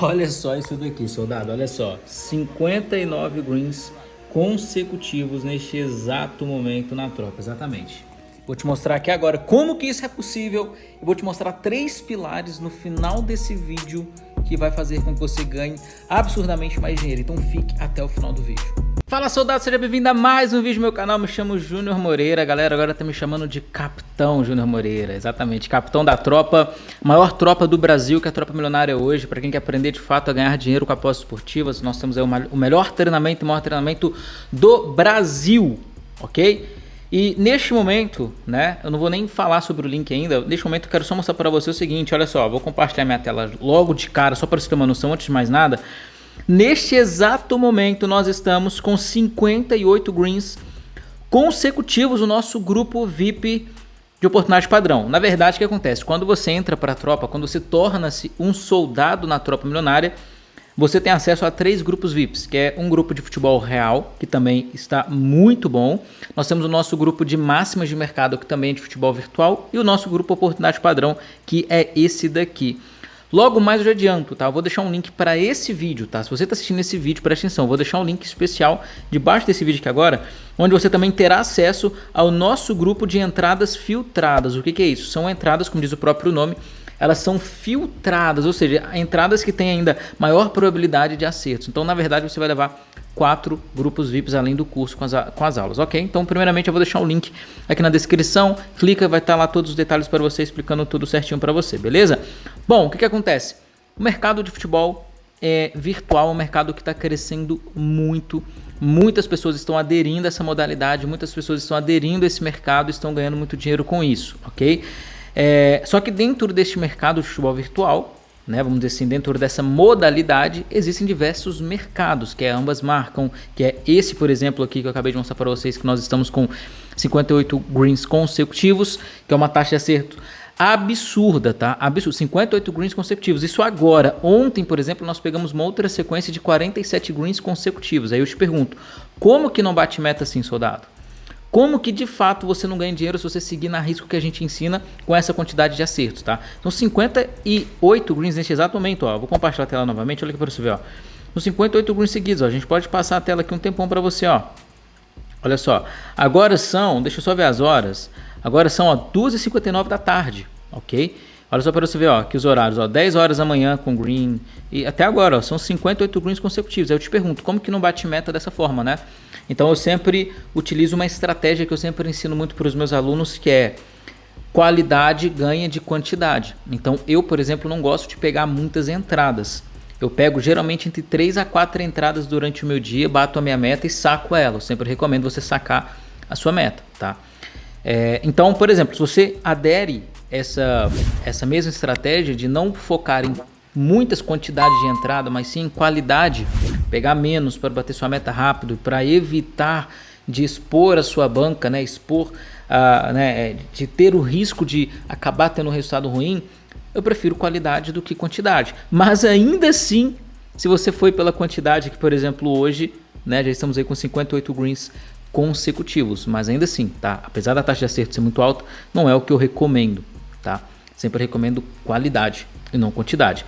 Olha só isso daqui, soldado, olha só. 59 greens consecutivos neste exato momento na tropa, exatamente. Vou te mostrar aqui agora como que isso é possível. Vou te mostrar três pilares no final desse vídeo que vai fazer com que você ganhe absurdamente mais dinheiro. Então fique até o final do vídeo. Fala soldado, seja bem-vindo a mais um vídeo do meu canal, me chamo Júnior Moreira, galera. Agora tá me chamando de Capitão Júnior Moreira, exatamente, capitão da tropa, maior tropa do Brasil que é a tropa milionária hoje, para quem quer aprender de fato a ganhar dinheiro com apostas esportivas, nós temos aí o melhor treinamento e maior treinamento do Brasil, ok? E neste momento, né, eu não vou nem falar sobre o link ainda, neste momento eu quero só mostrar para você o seguinte, olha só, vou compartilhar minha tela logo de cara, só para você ter uma noção. Antes de mais nada, Neste exato momento, nós estamos com 58 greens consecutivos no nosso grupo VIP de oportunidade padrão. Na verdade, o que acontece? Quando você entra para a tropa, quando você torna-se um soldado na tropa milionária, você tem acesso a três grupos VIPs, que é um grupo de futebol real, que também está muito bom. Nós temos o nosso grupo de máximas de mercado, que também é de futebol virtual, e o nosso grupo oportunidade padrão, que é esse daqui. Logo mais eu já adianto, tá? Eu vou deixar um link para esse vídeo, tá? Se você está assistindo esse vídeo, presta atenção, eu vou deixar um link especial debaixo desse vídeo aqui agora, onde você também terá acesso ao nosso grupo de entradas filtradas. O que, que é isso? São entradas, como diz o próprio nome, elas são filtradas, ou seja, entradas que têm ainda maior probabilidade de acertos. Então, na verdade, você vai levar quatro grupos VIPs além do curso com as, com as aulas, ok? Então, primeiramente, eu vou deixar o link aqui na descrição, clica, vai estar lá todos os detalhes para você, explicando tudo certinho para você, beleza? Bom, o que, que acontece? O mercado de futebol é virtual, é um mercado que está crescendo muito, muitas pessoas estão aderindo a essa modalidade, muitas pessoas estão aderindo a esse mercado, estão ganhando muito dinheiro com isso, ok? É, só que dentro deste mercado de futebol virtual, né, vamos dizer assim, dentro dessa modalidade, existem diversos mercados que ambas marcam, que é esse, por exemplo, aqui que eu acabei de mostrar para vocês, que nós estamos com 58 greens consecutivos, que é uma taxa de acerto absurda, tá? Absurdo. 58 greens consecutivos. Isso agora. Ontem, por exemplo, nós pegamos uma outra sequência de 47 greens consecutivos. Aí eu te pergunto, como que não bate meta assim, soldado? Como que de fato você não ganha dinheiro se você seguir na risco que a gente ensina com essa quantidade de acertos, tá? São 58 greens neste exato momento, ó. Vou compartilhar a tela novamente, olha aqui para você ver, ó. Nos 58 greens seguidos, ó. A gente pode passar a tela aqui um tempão para você, ó. Olha só. Agora são, deixa eu só ver as horas. Agora são, ó, 2h59 da tarde, ok? Olha só para você ver, ó, que os horários, ó, 10 horas da manhã com green e até agora, ó, são 58 greens consecutivos. Aí eu te pergunto, como que não bate meta dessa forma, né? Então eu sempre utilizo uma estratégia que eu sempre ensino muito para os meus alunos, que é qualidade ganha de quantidade. Então eu, por exemplo, não gosto de pegar muitas entradas. Eu pego geralmente entre 3 a 4 entradas durante o meu dia, bato a minha meta e saco ela. Eu sempre recomendo você sacar a sua meta, tá? É, então, por exemplo, se você adere essa, essa mesma estratégia de não focar em muitas quantidades de entrada, mas sim em qualidade, pegar menos para bater sua meta rápido, para evitar de expor a sua banca, né, expor, uh, né, de ter o risco de acabar tendo um resultado ruim, eu prefiro qualidade do que quantidade. Mas ainda assim, se você foi pela quantidade que, por exemplo, hoje, né, já estamos aí com 58 greens consecutivos, mas ainda assim, tá? Apesar da taxa de acerto ser muito alta, não é o que eu recomendo, tá? Sempre recomendo qualidade e não quantidade.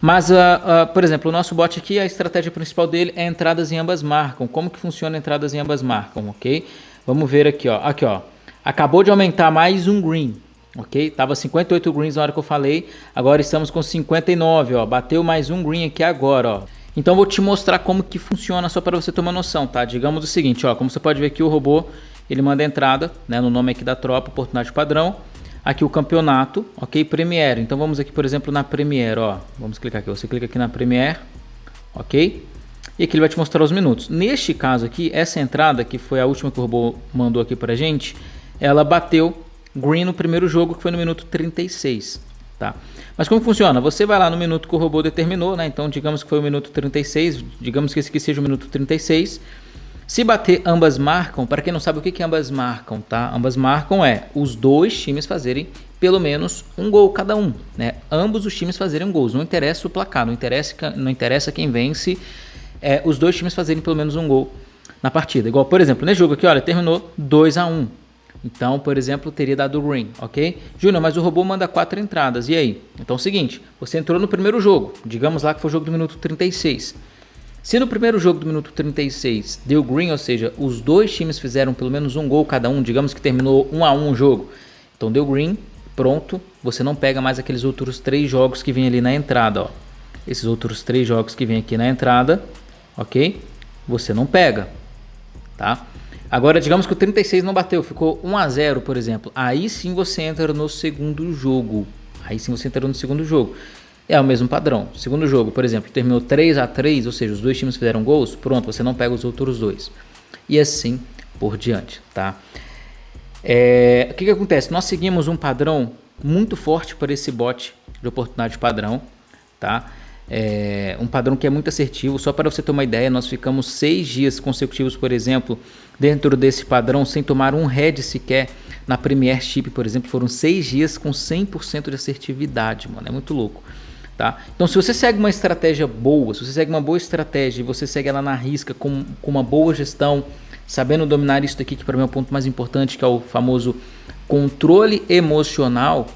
Mas, uh, uh, por exemplo, o nosso bot aqui, a estratégia principal dele é entradas em ambas marcam. Como que funciona entradas em ambas marcam, ok? Vamos ver aqui, ó. Aqui, ó. Acabou de aumentar mais um green, ok? Tava 58 greens na hora que eu falei, agora estamos com 59, ó. Bateu mais um green aqui agora, ó. Então vou te mostrar como que funciona só para você ter uma noção, tá? Digamos o seguinte, ó. Como você pode ver aqui, o robô, ele manda entrada, né? No nome aqui da tropa, oportunidade padrão aqui o campeonato, ok? Premiere. Então vamos aqui, por exemplo, na Premiere, ó. Vamos clicar aqui. Você clica aqui na Premiere, ok? E aqui ele vai te mostrar os minutos. Neste caso aqui, essa entrada, que foi a última que o robô mandou aqui pra gente, ela bateu green no primeiro jogo, que foi no minuto 36, tá? Mas como funciona? Você vai lá no minuto que o robô determinou, né? Então, digamos que foi o minuto 36, digamos que esse aqui seja o minuto 36, se bater ambas marcam, para quem não sabe o que, que ambas marcam, tá? Ambas marcam é os dois times fazerem pelo menos um gol cada um, né? Ambos os times fazerem gols, não interessa o placar, não interessa, não interessa quem vence, é, os dois times fazerem pelo menos um gol na partida. Igual, por exemplo, nesse jogo aqui, olha, terminou 2 a 1 Então, por exemplo, teria dado green, ok? Júnior, mas o robô manda quatro entradas, e aí? Então é o seguinte, você entrou no primeiro jogo, digamos lá que foi o jogo do minuto 36. Se no primeiro jogo do minuto 36 deu green, ou seja, os dois times fizeram pelo menos um gol cada um, digamos que terminou um a um o jogo, então deu green, pronto, você não pega mais aqueles outros três jogos que vem ali na entrada, ó. Esses outros três jogos que vem aqui na entrada, ok? Você não pega, tá? Agora, digamos que o 36 não bateu, ficou 1 a 0 por exemplo. Aí sim você entra no segundo jogo. Aí sim você entra no segundo jogo. É o mesmo padrão. Segundo jogo, por exemplo, terminou 3 a 3 ou seja, os dois times fizeram gols, pronto, você não pega os outros dois. E assim por diante, tá? É, o que, que acontece? Nós seguimos um padrão muito forte para esse bot de oportunidade padrão, tá? é, um padrão que é muito assertivo. Só para você ter uma ideia, nós ficamos seis dias consecutivos, por exemplo, dentro desse padrão, sem tomar um head sequer na Premiership, por exemplo. Foram seis dias com 100% de assertividade, mano. É muito louco. Tá? Então, se você segue uma estratégia boa, se você segue uma boa estratégia e você segue ela na risca com, com uma boa gestão, sabendo dominar isso daqui, que para mim é o ponto mais importante, que é o famoso controle emocional,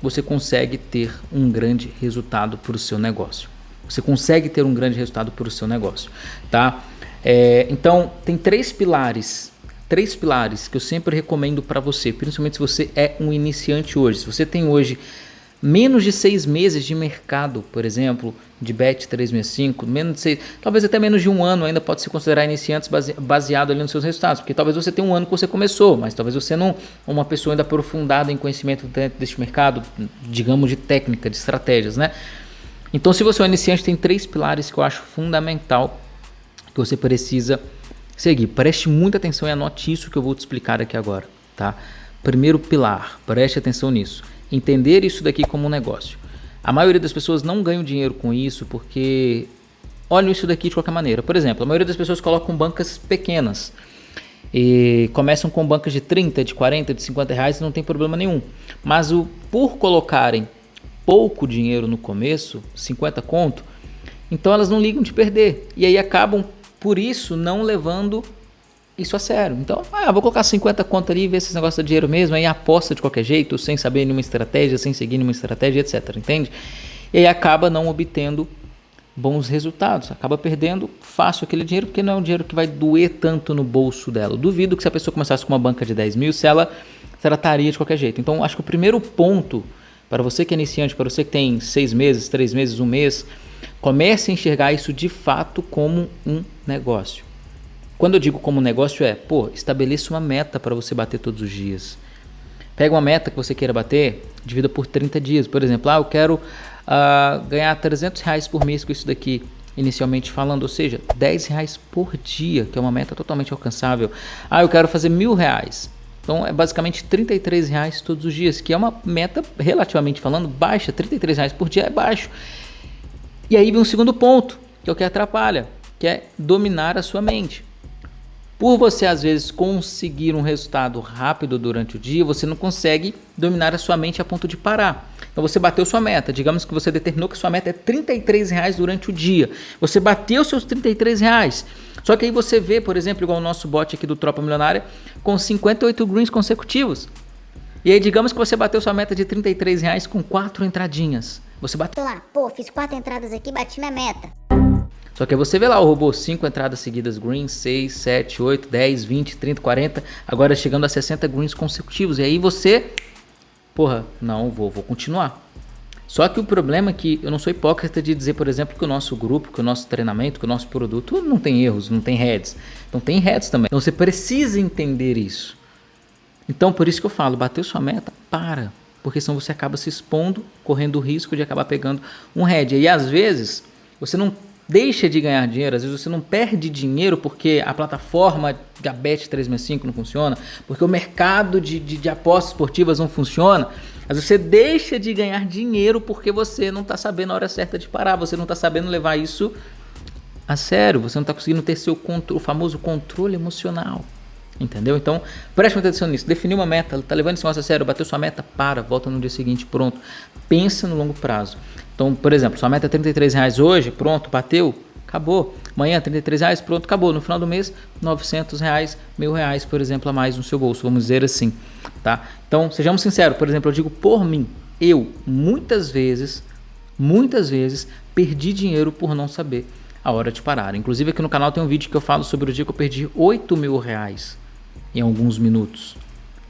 você consegue ter um grande resultado para o seu negócio. Você consegue ter um grande resultado para o seu negócio, tá? É, então, tem três pilares, três pilares que eu sempre recomendo para você, principalmente se você é um iniciante hoje. Se você tem hoje menos de seis meses de mercado, por exemplo, de Bet 365, menos de seis, talvez até menos de um ano ainda pode se considerar iniciantes baseado ali nos seus resultados, porque talvez você tenha um ano que você começou, mas talvez você não uma pessoa ainda aprofundada em conhecimento dentro deste mercado, digamos de técnica, de estratégias, né? Então, se você é um iniciante, tem três pilares que eu acho fundamental que você precisa seguir. Preste muita atenção e anote isso que eu vou te explicar aqui agora, tá? Primeiro pilar, preste atenção nisso. Entender isso daqui como um negócio. A maioria das pessoas não ganham dinheiro com isso porque olham isso daqui de qualquer maneira. Por exemplo, a maioria das pessoas colocam bancas pequenas e começam com bancas de 30, de 40, de 50 reais e não tem problema nenhum. Mas o, por colocarem pouco dinheiro no começo, 50 conto, então elas não ligam de perder. E aí acabam, por isso, não levando isso a sério. Então, ah, vou colocar 50 conto ali ver se esse negócio é dinheiro mesmo, aí aposta de qualquer jeito, sem saber nenhuma estratégia, sem seguir nenhuma estratégia, etc. Entende? E aí acaba não obtendo bons resultados, acaba perdendo fácil aquele dinheiro, porque não é um dinheiro que vai doer tanto no bolso dela. Duvido que se a pessoa começasse com uma banca de 10 mil, se ela trataria de qualquer jeito. Então, acho que o primeiro ponto para você que é iniciante, para você que tem seis meses, três meses, um mês, comece a enxergar isso de fato como um negócio. Quando eu digo como negócio é, pô, estabeleça uma meta para você bater todos os dias. Pega uma meta que você queira bater, divida por 30 dias. Por exemplo, ah, eu quero uh, ganhar 300 reais por mês com isso daqui, inicialmente falando, ou seja, 10 reais por dia, que é uma meta totalmente alcançável. Ah, eu quero fazer mil reais. Então é basicamente 33 reais todos os dias, que é uma meta relativamente falando baixa, 33 reais por dia é baixo. E aí vem um segundo ponto, que é o que atrapalha, que é dominar a sua mente. Por você às vezes conseguir um resultado rápido durante o dia, você não consegue dominar a sua mente a ponto de parar. Então você bateu sua meta, digamos que você determinou que sua meta é 33 reais durante o dia. Você bateu seus 33 reais. Só que aí você vê, por exemplo, igual o nosso bot aqui do Tropa Milionária, com 58 greens consecutivos. E aí, digamos que você bateu sua meta de 33 reais com quatro entradinhas. Você bateu lá, pô, fiz quatro entradas aqui, bati minha meta. Só que você vê lá o robô 5 entradas seguidas greens, 6, 7, 8, 10, 20, 30, 40, agora chegando a 60 greens consecutivos. E aí você, porra, não, vou, vou continuar. Só que o problema é que eu não sou hipócrita de dizer, por exemplo, que o nosso grupo, que o nosso treinamento, que o nosso produto não tem erros, não tem heads. Não tem heads também. Então você precisa entender isso. Então por isso que eu falo, bateu sua meta, para. Porque senão você acaba se expondo, correndo o risco de acabar pegando um head. E às vezes você não deixa de ganhar dinheiro, às vezes você não perde dinheiro porque a plataforma Gabet 365 não funciona, porque o mercado de, de, de apostas esportivas não funciona, mas você deixa de ganhar dinheiro porque você não está sabendo a hora certa de parar, você não está sabendo levar isso a sério, você não está conseguindo ter seu o famoso controle emocional. Entendeu? Então, preste atenção nisso. Definiu uma meta, está levando esse negócio a sério, bateu sua meta, para, volta no dia seguinte, pronto. Pensa no longo prazo. Então, por exemplo, sua meta é 33 reais hoje, pronto, bateu, acabou. Amanhã 33 reais, pronto, acabou. No final do mês, 900 reais, mil reais, por exemplo, a mais no seu bolso, vamos dizer assim, tá? Então, sejamos sinceros, por exemplo, eu digo por mim, eu muitas vezes, muitas vezes perdi dinheiro por não saber a hora de parar. Inclusive aqui no canal tem um vídeo que eu falo sobre o dia que eu perdi 8 mil reais em alguns minutos.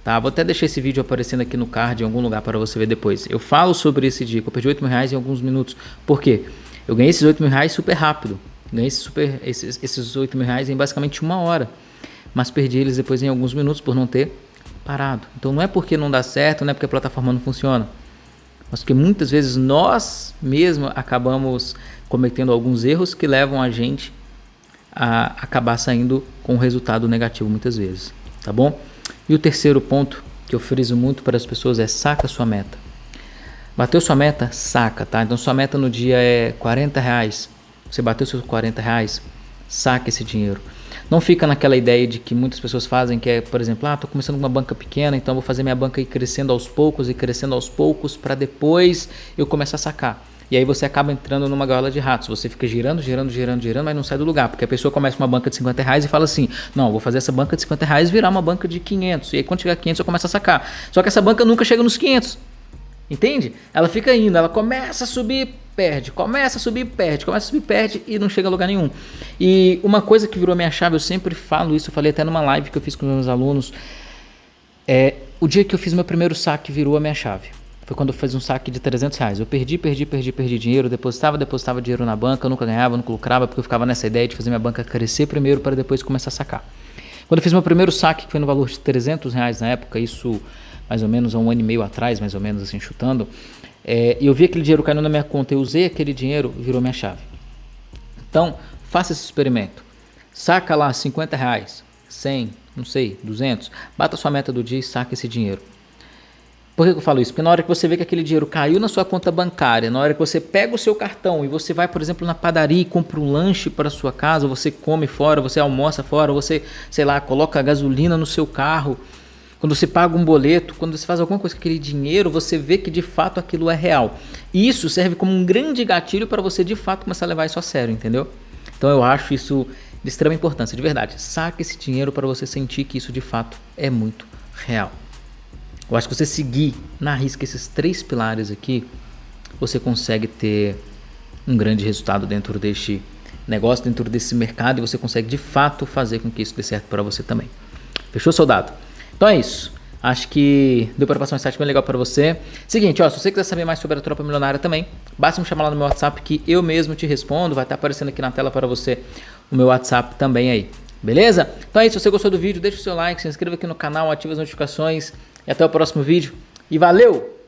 Tá? Vou até deixar esse vídeo aparecendo aqui no card em algum lugar para você ver depois. Eu falo sobre esse dia que eu perdi 8 mil reais em alguns minutos. Por quê? Eu ganhei esses 8 mil reais super rápido. Ganhei esses, super, esses, esses 8 mil reais em basicamente uma hora. Mas perdi eles depois em alguns minutos por não ter parado. Então não é porque não dá certo, não é porque a plataforma não funciona. Mas porque muitas vezes nós mesmos acabamos cometendo alguns erros que levam a gente a acabar saindo com um resultado negativo muitas vezes. Tá bom? E o terceiro ponto que eu friso muito para as pessoas é saca sua meta. Bateu sua meta? Saca, tá? Então sua meta no dia é 40 reais. Você bateu seus 40 reais? Saca esse dinheiro. Não fica naquela ideia de que muitas pessoas fazem, que é, por exemplo, ah, tô começando com uma banca pequena, então vou fazer minha banca ir crescendo aos poucos e crescendo aos poucos para depois eu começar a sacar. E aí você acaba entrando numa gaiola de ratos. Você fica girando, girando, girando, girando, mas não sai do lugar. Porque a pessoa começa uma banca de 50 reais e fala assim: Não, vou fazer essa banca de 50 reais virar uma banca de 500. E aí quando chegar a 500 eu começo a sacar. Só que essa banca nunca chega nos 500. Entende? Ela fica indo, ela começa a subir, perde, começa a subir, perde, começa a subir, perde e não chega a lugar nenhum. E uma coisa que virou minha chave, eu sempre falo isso, eu falei até numa live que eu fiz com meus alunos, é o dia que eu fiz meu primeiro saque virou a minha chave. Foi quando eu fiz um saque de 300 reais. Eu perdi, perdi, perdi, perdi dinheiro, depositava, depositava dinheiro na banca, eu nunca ganhava, nunca lucrava, porque eu ficava nessa ideia de fazer minha banca crescer primeiro para depois começar a sacar. Quando eu fiz meu primeiro saque, que foi no valor de 300 reais na época, isso mais ou menos há um ano e meio atrás, mais ou menos assim, chutando, é, eu vi aquele dinheiro caindo na minha conta, eu usei aquele dinheiro, virou minha chave. Então, faça esse experimento. Saca lá 50 reais, 100, não sei, 200, bata sua meta do dia e saca esse dinheiro. Por que eu falo isso? Porque na hora que você vê que aquele dinheiro caiu na sua conta bancária, na hora que você pega o seu cartão e você vai, por exemplo, na padaria e compra um lanche para sua casa, você come fora, você almoça fora, você, sei lá, coloca gasolina no seu carro, quando você paga um boleto, quando você faz alguma coisa com aquele dinheiro, você vê que de fato aquilo é real. E isso serve como um grande gatilho para você de fato começar a levar isso a sério, entendeu? Então eu acho isso de extrema importância, de verdade. Saque esse dinheiro para você sentir que isso de fato é muito real. Eu acho que você seguir na risca esses três pilares aqui, você consegue ter um grande resultado dentro deste negócio, dentro desse mercado e você consegue de fato fazer com que isso dê certo para você também. Fechou, soldado? Então é isso. Acho que deu para passar um insight bem legal para você. Seguinte, ó, se você quiser saber mais sobre a Tropa Milionária também, basta me chamar lá no meu WhatsApp que eu mesmo te respondo. Vai estar aparecendo aqui na tela para você o meu WhatsApp também aí. Beleza? Então é isso. Se você gostou do vídeo, deixa o seu like, se inscreva aqui no canal, ative as notificações. E até o próximo vídeo. E valeu!